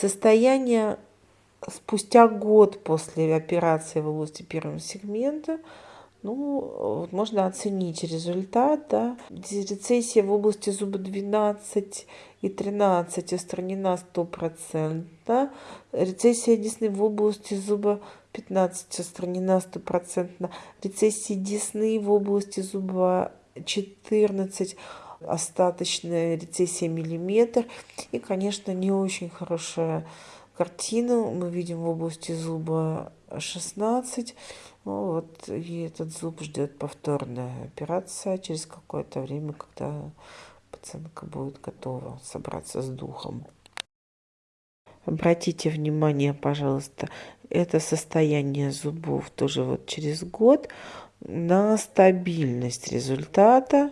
Состояние спустя год после операции в области первого сегмента ну, вот можно оценить результат, да. Рецессия в области зуба 12 и 13 устранена 100%. Да? Рецессия десны в области зуба 15 устранена 100%. Рецессия десны в области зуба 14 остаточная рецессия миллиметр. И, конечно, не очень хорошая картина мы видим в области зуба 16. Ну, вот и этот зуб ждет повторная операция через какое-то время, когда пациентка будет готова собраться с духом. Обратите внимание, пожалуйста, это состояние зубов тоже вот через год на стабильность результата,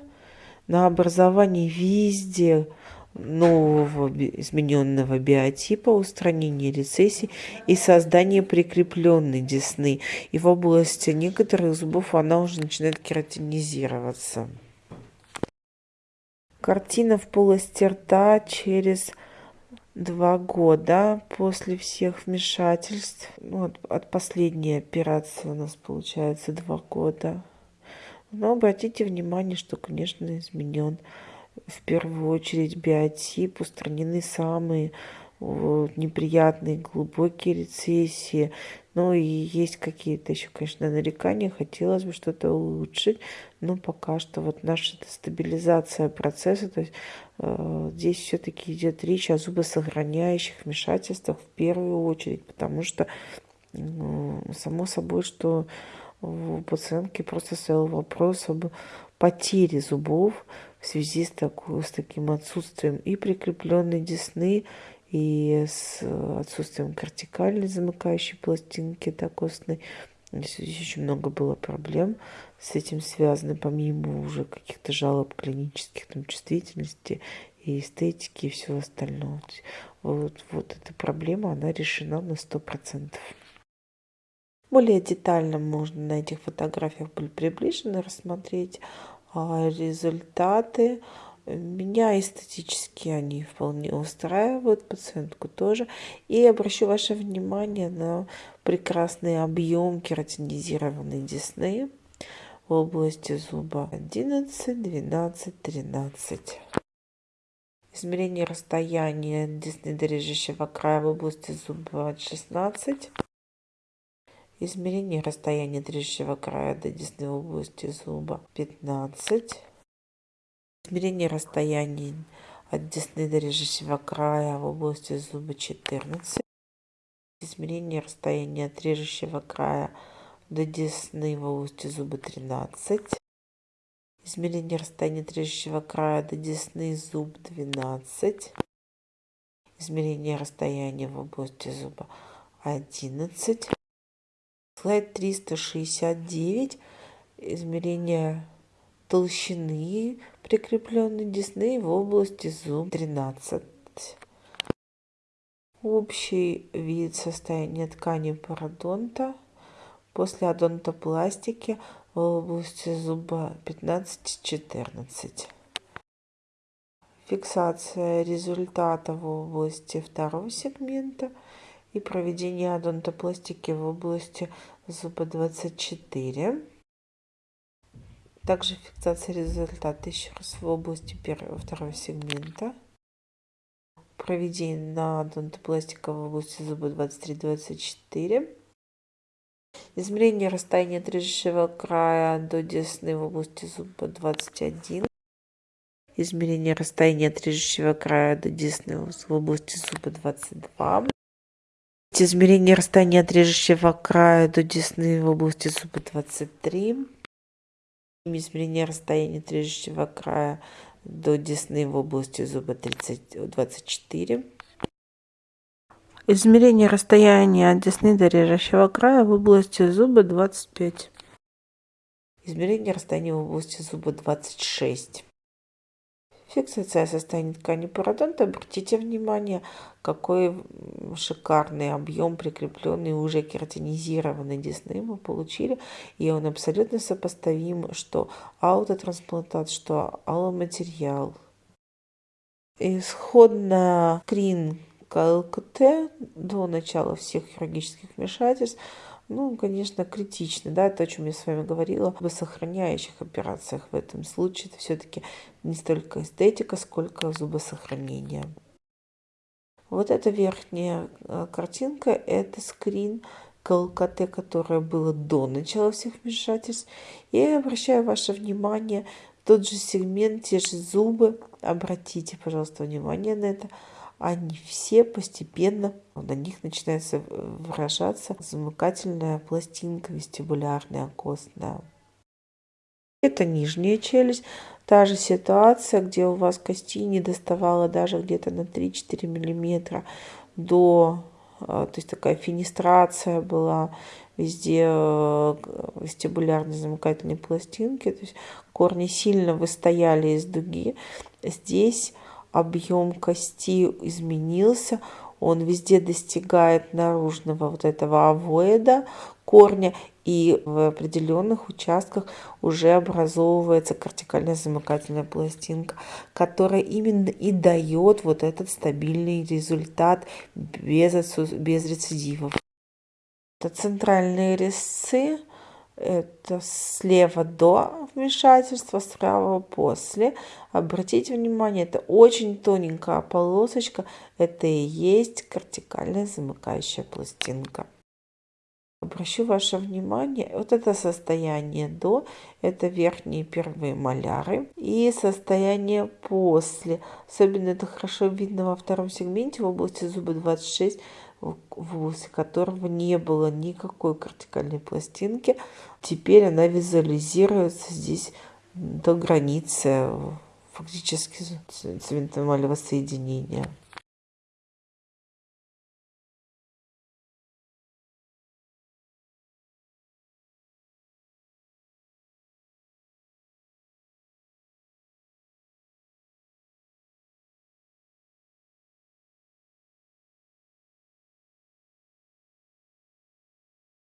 на образование везде нового измененного биотипа, устранение рецессий и создание прикрепленной десны. И в области некоторых зубов она уже начинает кератинизироваться. Картина в полости рта через два года после всех вмешательств. Ну, от, от последней операции у нас получается два года. Но обратите внимание, что, конечно, изменен в первую очередь биотип, устранены самые неприятные глубокие рецессии. Ну и есть какие-то еще, конечно, нарекания. Хотелось бы что-то улучшить. Но пока что вот наша стабилизация процесса. То есть э, здесь все-таки идет речь о зубосохраняющих вмешательствах в первую очередь. Потому что э, само собой, что у пациентки просто стоял вопрос об потере зубов в связи с, такой, с таким отсутствием и прикрепленной десны, и с отсутствием кортикальной замыкающей пластинки докосной. Здесь очень много было проблем с этим связано, помимо уже каких-то жалоб клинических, там, чувствительности и эстетики и всего остального. Вот, вот эта проблема, она решена на 100%. Более детально можно на этих фотографиях приближенно рассмотреть а, результаты. Меня эстетически они вполне устраивают, пациентку тоже. И обращу ваше внимание на прекрасный объем кератинизированной десны в области зуба 11, 12, 13. Измерение расстояния десны до режущего края в области зуба 16. Измерение расстояния трещего края до десны области зуба 15. Измерение расстояния от десны до режущего края в области зуба 14. Измерение расстояния от режущего края до десны в области зуба 13. Измерение расстояния от режущего края до десны зуб 12. Измерение расстояния в области зуба 11. Слайд 369. Измерение толщины прикрепленной десны в области зуб 13. Общий вид состояния ткани пародонта после одонтопластики в области зуба 15-14. Фиксация результата в области второго сегмента – и проведение одонтопластики в области зуба 24. Также фиксация результата еще раз в области первого, второго сегмента. Проведение на одонтопластика в области зуба 23-24. Измерение расстояния от режущего края до десны в области зуба 21. Измерение расстояния от режущего края до десны в области зуба 22. Измерение расстояния от режущего края до десны в области зуба 23. Измерение расстояния от режущего края до десны в области зуба 30, 24. Измерение расстояния от десны до режущего края в области зуба 25. Измерение расстояния в области зуба 26. Фиксация состояния ткани пародонта. Обратите внимание, какой шикарный объем прикрепленный уже кератинизированной десны мы получили. И он абсолютно сопоставим, что аутотрансплантат, что алломатериал. Исходно крин КЛКТ до начала всех хирургических вмешательств, ну, конечно, критично, да, то, о чем я с вами говорила, об сохраняющих операциях в этом случае, это все-таки не столько эстетика, сколько зубосохранение. Вот эта верхняя э, картинка, это скрин КЛКТ, которое было до начала всех вмешательств. И я обращаю ваше внимание, тот же сегмент, те же зубы, обратите, пожалуйста, внимание на это, они все постепенно, на них начинается выражаться замыкательная пластинка вестибулярная, костная. Это нижняя челюсть, та же ситуация, где у вас кости не доставало даже где-то на 3-4 миллиметра до, а, то есть такая финистрация была везде э, вестибулярной замыкательной пластинки, то есть корни сильно выстояли из дуги. Здесь объем кости изменился, он везде достигает наружного вот этого овоида корня, и в определенных участках уже образовывается кортикальная замыкательная пластинка, которая именно и дает вот этот стабильный результат без, без рецидивов. Это центральные резцы, это слева до вмешательства, справа после. Обратите внимание, это очень тоненькая полосочка, это и есть кортикальная замыкающая пластинка. Обращу ваше внимание, вот это состояние до, это верхние первые маляры, и состояние после. Особенно это хорошо видно во втором сегменте в области зуба 26, в области которого не было никакой кортикальной пластинки. Теперь она визуализируется здесь до границы фактически цветомалевого соединения.